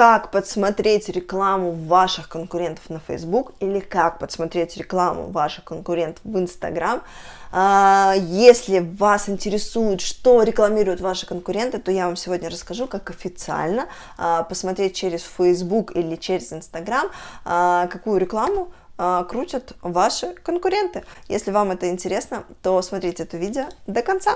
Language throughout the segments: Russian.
как подсмотреть рекламу ваших конкурентов на Facebook или как подсмотреть рекламу ваших конкурентов в Instagram. А, если вас интересует, что рекламируют ваши конкуренты, то я вам сегодня расскажу, как официально а, посмотреть через Facebook или через Instagram, а, какую рекламу крутят ваши конкуренты. Если вам это интересно, то смотрите это видео до конца.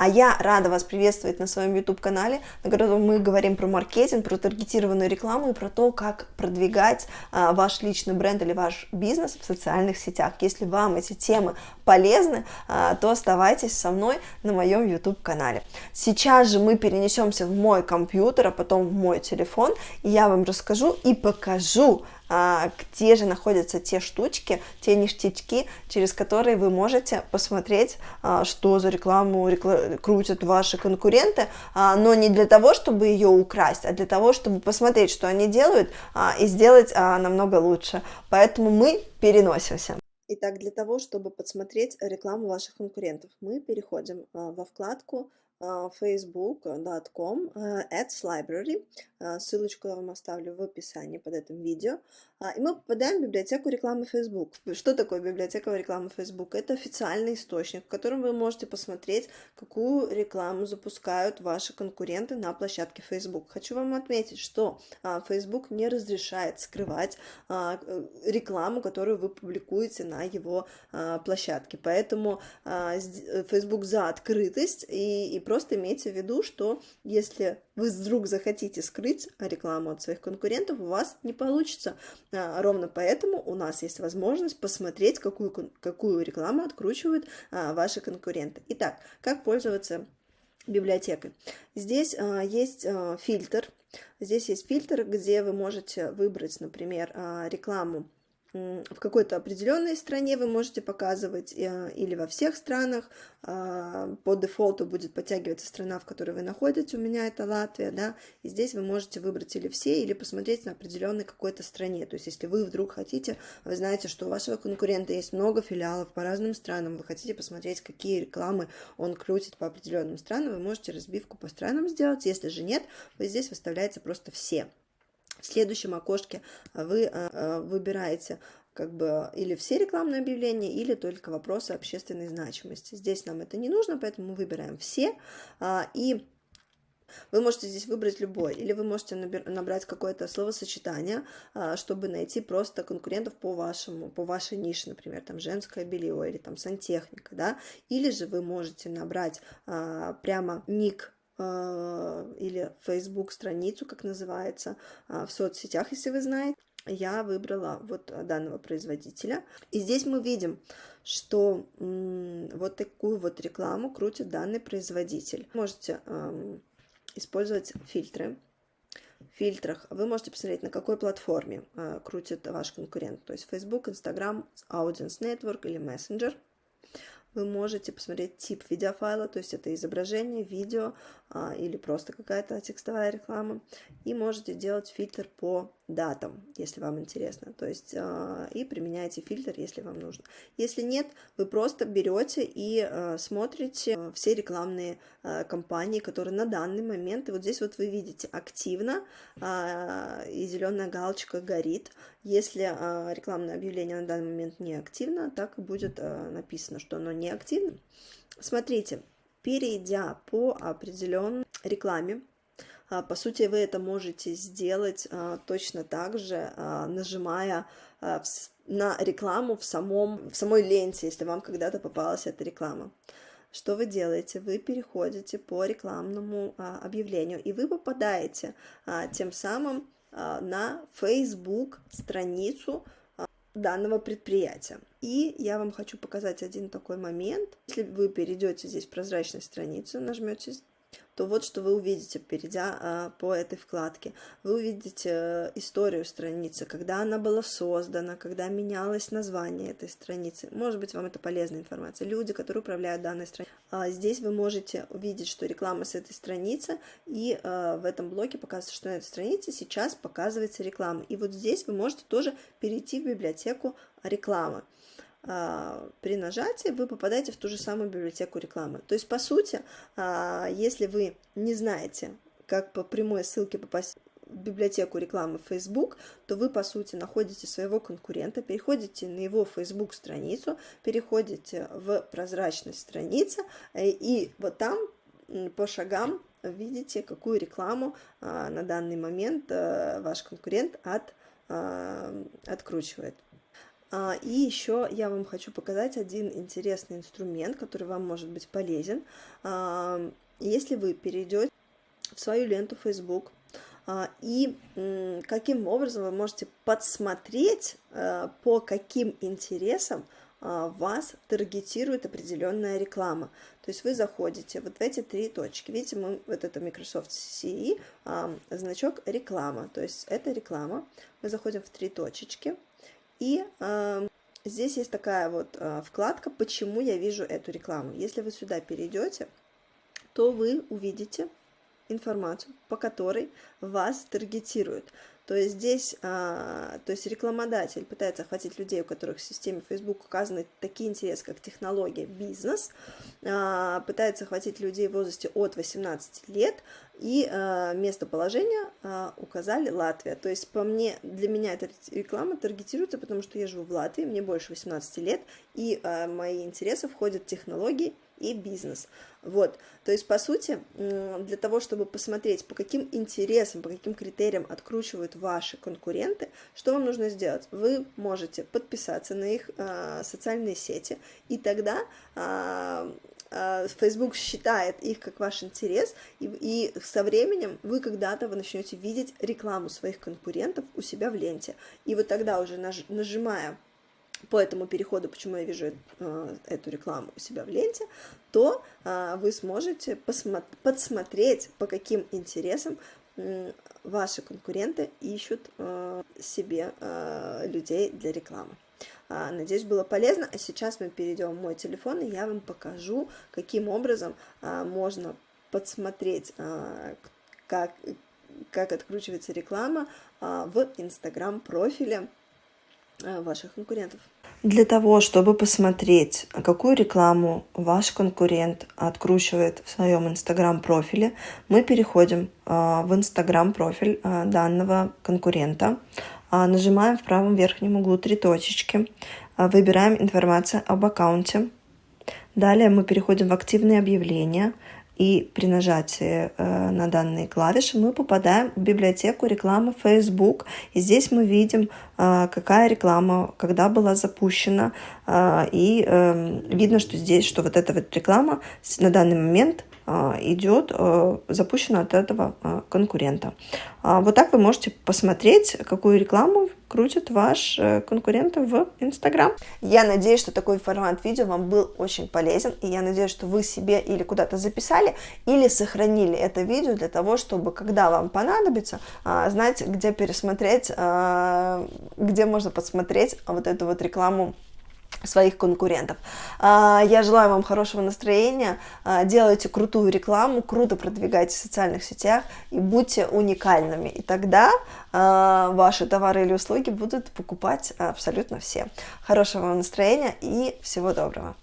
А я рада вас приветствовать на своем YouTube-канале, на котором мы говорим про маркетинг, про таргетированную рекламу и про то, как продвигать а, ваш личный бренд или ваш бизнес в социальных сетях. Если вам эти темы полезны, а, то оставайтесь со мной на моем YouTube-канале. Сейчас же мы перенесемся в мой компьютер, а потом в мой телефон, и я вам расскажу и покажу, где же находятся те штучки, те ништячки, через которые вы можете посмотреть, а, что за рекламу рекла... крутят ваши конкуренты, а, но не для того, чтобы ее украсть, а для того, чтобы посмотреть, что они делают, и сделать намного лучше. Поэтому мы переносимся. Итак, для того, чтобы подсмотреть рекламу ваших конкурентов, мы переходим во вкладку facebook.com ads library. Ссылочку я вам оставлю в описании под этим видео. И мы попадаем в библиотеку рекламы Facebook. Что такое библиотека рекламы Facebook? Это официальный источник, в котором вы можете посмотреть, какую рекламу запускают ваши конкуренты на площадке Facebook. Хочу вам отметить, что Facebook не разрешает скрывать рекламу, которую вы публикуете на его площадке. Поэтому Facebook за открытость и, и просто имейте в виду, что если вы вдруг захотите скрыть рекламу от своих конкурентов, у вас не получится. А, ровно поэтому у нас есть возможность посмотреть, какую, какую рекламу откручивают а, ваши конкуренты. Итак, как пользоваться библиотекой? Здесь а, есть фильтр. Здесь есть фильтр, где вы можете выбрать, например, рекламу в какой-то определенной стране вы можете показывать э, или во всех странах. А, по дефолту будет подтягиваться страна, в которой вы находитесь. У меня это Латвия, да. И здесь вы можете выбрать или все, или посмотреть на определенной какой-то стране. То есть, если вы вдруг хотите, вы знаете, что у вашего конкурента есть много филиалов по разным странам, вы хотите посмотреть, какие рекламы он крутит по определенным странам, вы можете разбивку по странам сделать. Если же нет, вы здесь выставляете просто все. В следующем окошке вы э, э, выбираете как бы или все рекламные объявления, или только вопросы общественной значимости. Здесь нам это не нужно, поэтому мы выбираем все. А, и вы можете здесь выбрать любой, или вы можете набрать какое-то словосочетание, а, чтобы найти просто конкурентов по вашему, по вашей нише, например, там женское белье или там сантехника, да, или же вы можете набрать а, прямо ник а, или Facebook страницу, как называется, а, в соцсетях, если вы знаете. Я выбрала вот данного производителя. И здесь мы видим, что вот такую вот рекламу крутит данный производитель. Можете использовать фильтры. Фильтрах вы можете посмотреть, на какой платформе а, крутит ваш конкурент. То есть Facebook, Instagram, Audience Network или Messenger вы можете посмотреть тип видеофайла, то есть это изображение, видео а, или просто какая-то текстовая реклама. И можете делать фильтр по датам, если вам интересно. То есть а, и применяете фильтр, если вам нужно. Если нет, вы просто берете и а, смотрите а, все рекламные а, кампании, которые на данный момент, и вот здесь вот вы видите активно, а, и зеленая галочка горит. Если а, рекламное объявление на данный момент не активно, так и будет а, написано, что оно не активно. Смотрите, перейдя по определенной рекламе, а, по сути, вы это можете сделать а, точно так же, а, нажимая на рекламу в, самом, в самой ленте, если вам когда-то попалась эта реклама. Что вы делаете? Вы переходите по рекламному объявлению, и вы попадаете тем самым на Facebook страницу данного предприятия. И я вам хочу показать один такой момент. Если вы перейдете здесь в прозрачную страницу, нажмете то вот что вы увидите, перейдя а, по этой вкладке. Вы увидите э, историю страницы, когда она была создана, когда менялось название этой страницы. Может быть, вам это полезная информация. Люди, которые управляют данной страницей. А, здесь вы можете увидеть, что реклама с этой страницы, и а, в этом блоке показывается, что на этой странице сейчас показывается реклама. И вот здесь вы можете тоже перейти в библиотеку рекламы. При нажатии вы попадаете в ту же самую библиотеку рекламы. То есть, по сути, если вы не знаете, как по прямой ссылке попасть в библиотеку рекламы Facebook, то вы, по сути, находите своего конкурента, переходите на его Facebook страницу, переходите в прозрачность страницы, э, и вот там по шагам видите, какую рекламу а, на данный момент а, ваш конкурент от, а, откручивает. А, и еще я вам хочу показать один интересный инструмент, который вам может быть полезен. А, если вы перейдете в свою ленту Facebook, а, и каким образом вы можете подсмотреть, по каким интересам вас таргетирует определенная реклама. То есть вы заходите вот в эти три точки. Видите, мы, вот это Microsoft CE, значок реклама. То есть это реклама. Мы заходим в три точечки. И здесь есть такая вот вкладка «Почему я вижу эту рекламу?». Если вы сюда перейдете, то вы увидите информацию, по которой вас таргетируют. То есть здесь, а, то есть рекламодатель пытается охватить людей, у которых в системе Facebook указаны такие интересы, как технология, бизнес, а, пытается охватить людей в возрасте от 18 лет, и а, местоположение указали Латвия. То есть по мне, для меня эта реклама таргетируется, потому что я живу в Латвии, мне больше 18 лет, и мои интересы входят технологии, и бизнес. Вот, то есть, по сути, для того, чтобы посмотреть, по каким интересам, по каким критериям откручивают ваши конкуренты, что вам нужно сделать? Вы можете подписаться на их э, социальные сети, и тогда э, Facebook считает их как ваш интерес, и, и со временем вы когда-то вы начнете видеть рекламу своих конкурентов у себя в ленте. И вот тогда уже наж, нажимая по этому переходу, почему я вижу э, эту рекламу у себя в ленте, то э, вы сможете подсмотреть, по каким интересам э, ваши конкуренты ищут э, себе э, людей для рекламы. А, надеюсь, было полезно. А сейчас мы перейдем в мой телефон, и я вам покажу, каким образом а, можно подсмотреть, как, как откручивается реклама в Инстаграм-профиле ваших конкурентов. Для того, чтобы посмотреть, какую рекламу ваш конкурент откручивает в своем инстаграм-профиле, мы переходим э, в инстаграм-профиль э, данного конкурента, нажимаем в правом верхнем углу три точечки, выбираем информацию об аккаунте, далее мы переходим в активные объявления, и при нажатии э, на данные клавиши мы попадаем в библиотеку рекламы Facebook. И здесь мы видим, э, какая реклама, когда была запущена. Э, и э, видно, что здесь, что вот эта вот реклама на данный момент идет а, запущена от этого а, конкурента. Вот так вы можете посмотреть, какую рекламу крутит ваш э, конкурент в Инстаграм. Я надеюсь, что такой формат видео вам был очень полезен, и я надеюсь, что вы себе или куда-то записали, или сохранили это видео для того, чтобы, когда вам понадобится, знать, где пересмотреть, где можно посмотреть вот эту вот рекламу своих конкурентов. А, я желаю вам хорошего настроения, а, делайте крутую рекламу, круто продвигайте в социальных сетях и будьте уникальными. И тогда а, ваши товары или услуги будут покупать абсолютно все. Хорошего вам настроения и всего доброго.